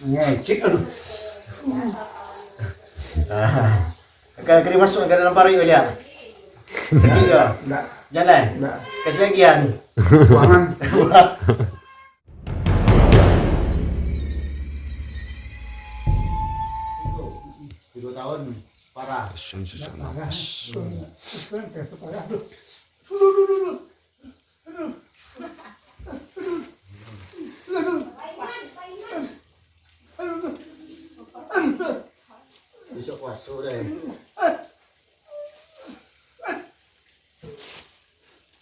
Iya, ngecek aduh. Ah kena kena masuk ke dalam parit dia lagi ya? ke jalan? Kasih lagi kan dua tahun parah. Susah susah susah parah dulu dulu 주석 왔어 그래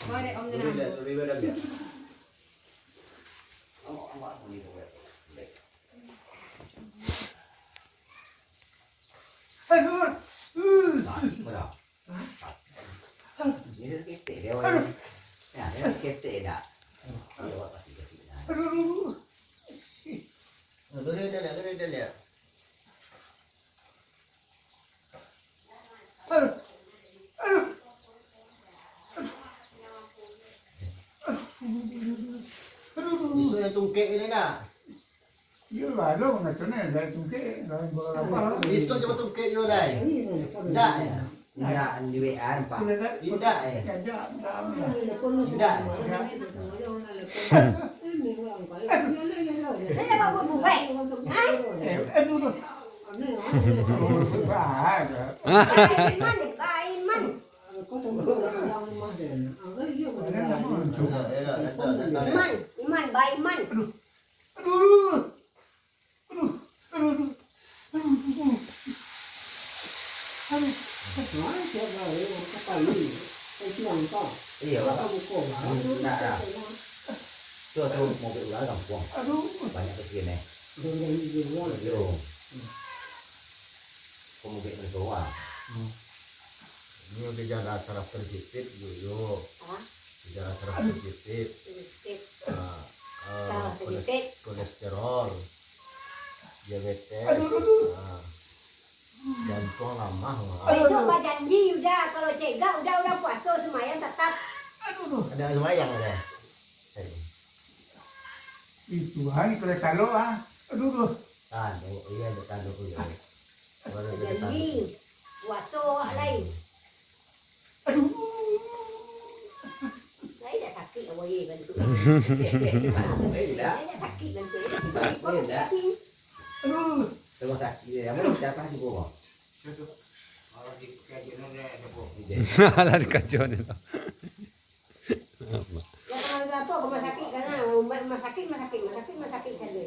말에 없는 한 우리 왜라며 이렇게 때려야 이렇게 때려 노래 달래 노래 달래 Yo ba lo nga tone la tungke la bola Listo coba tungke yo lai. Tidak ya. Tidak di WA nampak. Tidak ya. Tidak. Tidak. Ini bawa buku. Hai. Eh, dulu. Iman, iman. Iman, iman, iman. Aduh. Aduh. Kemarin siapa yang ketahui? Kesianto. Iya. Kolesterol, diabetes ah, jantung lemah. ah. Itu Pak janji udah kalau cegah udah udah puasa semuanya tetap. Aduh. Ada semayang ada. Itu hari kalau kalau ah. Aduh. aduh. Tadu, iya ada tadu iya. Janji puasa lain. Aduh. Saya sakit awak ye kan tu. Eh tidak. Saya sakit kan tu. Tidak. Aduh. Terus sakit dia. Mau siapa di bawah? Lah dikacauin itu. Ya kalau apa rumah sakit kan rumah sakit rumah sakit rumah sakit rumah sakit saja.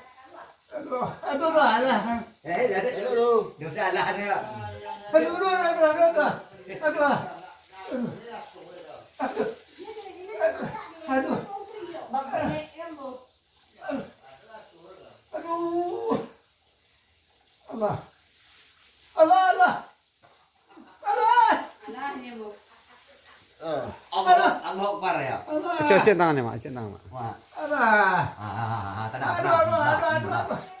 Aduh, aduh, alah. Eh, jadi dulu. Dia usah alah dia. Aduh, aduh, aduh, aduh, aduh. Aduh. Aduh. Aduh. Aduh. Allah. Allah, Allah. Allah. Allah Bu. Allah, Allah ya. Allah. Cuci tangannya, Mak. Cuci tangan, Allah. Ah, ah, ah, tenang, tenang. Aduh, aduh, aduh, aduh.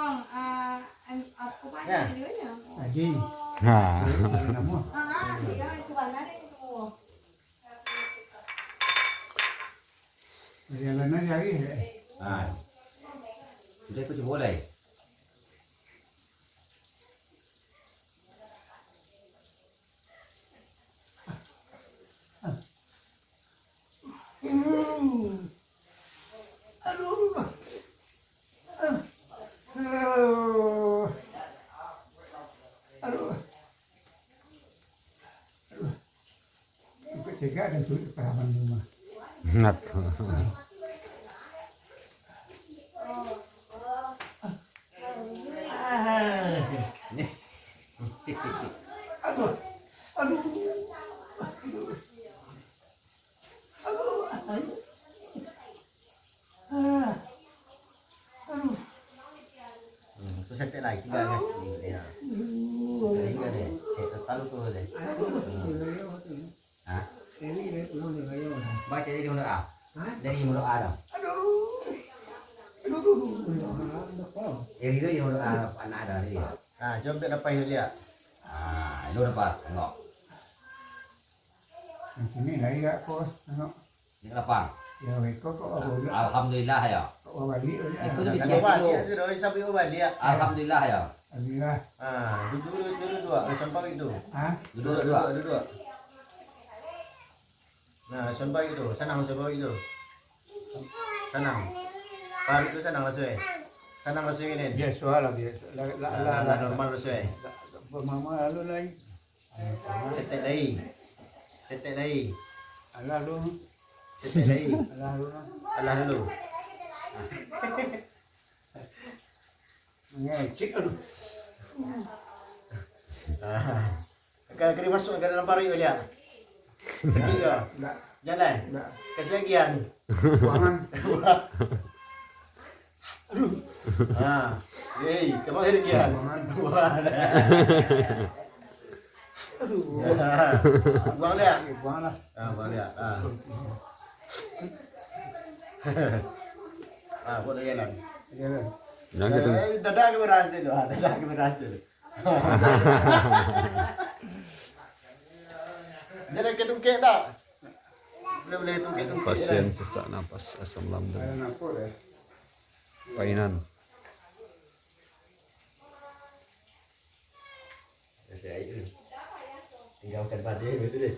nha. Là gì? À. Bây giờ là nó giấy à. Đây có chỗ đây. rồi 제가 좀 조이 봐만 놈아. 나도. 아이고, 아이고, 아이고, 아이고, 아, 아이고. 또 살때 나이 기다려. Dia. Ini ini ulun yang ayo. Baca jadi mulut A. Dari mulut A dong. Aduh, aduh, aduh, aduh, Yang itu yang mulut A anak ada ni dia. Ah, jom dia dapat dia lihat. Ah, itu lepas tengok. Ini lagi gak kos, tengok. Ni lapang. Ya, kau kau? Alhamdulillah ya. Kau balik Itu aja. lebih- Kalau balik tu dah sampai balik. Alhamdulillah ya. Alhamdulillah. Ah, duduk dulu dulu dua. Sampai itu. Ah, Duduk dua. duduk duduk. Nah, sampai itu. Senang sampai itu. Senang. Par itu senang lah suai. Senang lah suai ni. dia soal lagi. La la la Lah normal lah suai. Mama lalu lagi. Setek lagi. Setek lagi. Lalu, Setek lagi. lalu. Alah dulu. Ngecek aduh. Ah. Kau kena masuk ke dalam. Sakit ke? Enggak, Jalan. Kasih lagian. Buangan. Ah. Hey, kau kasih lagian. Buangan. Wah. Aduh. Buang dia. Lah. Ah, buang dia. Ah. ah, jalan. Jalan. Jangan dadah ke beras dulu. Dadah ke beras dulu. Jangan ke tungkek tak? Boleh boleh tungkek tungkek. Pasien sesak napas asam lambung. Painan. Saya air. Tinggalkan pada betul deh.